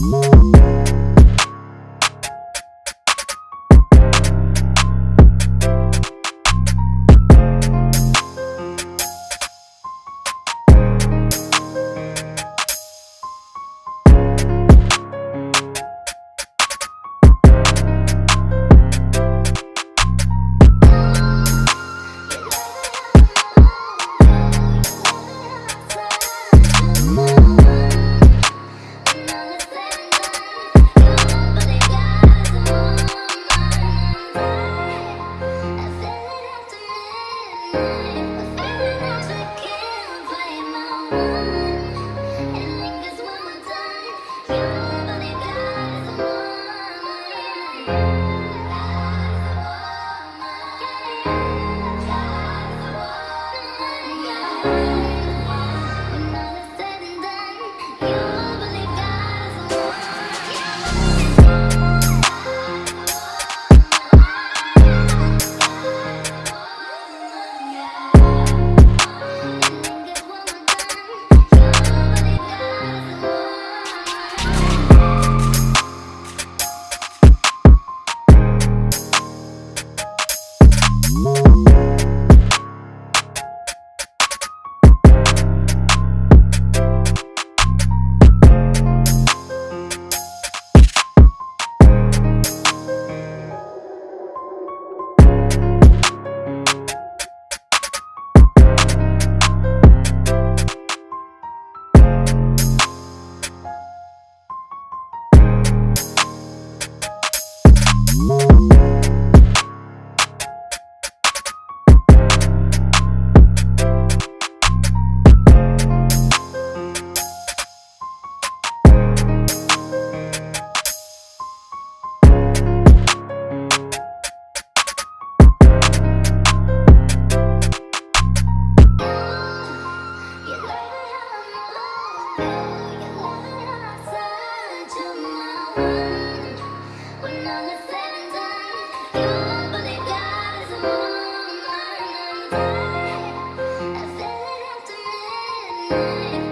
Thank. Música Bye.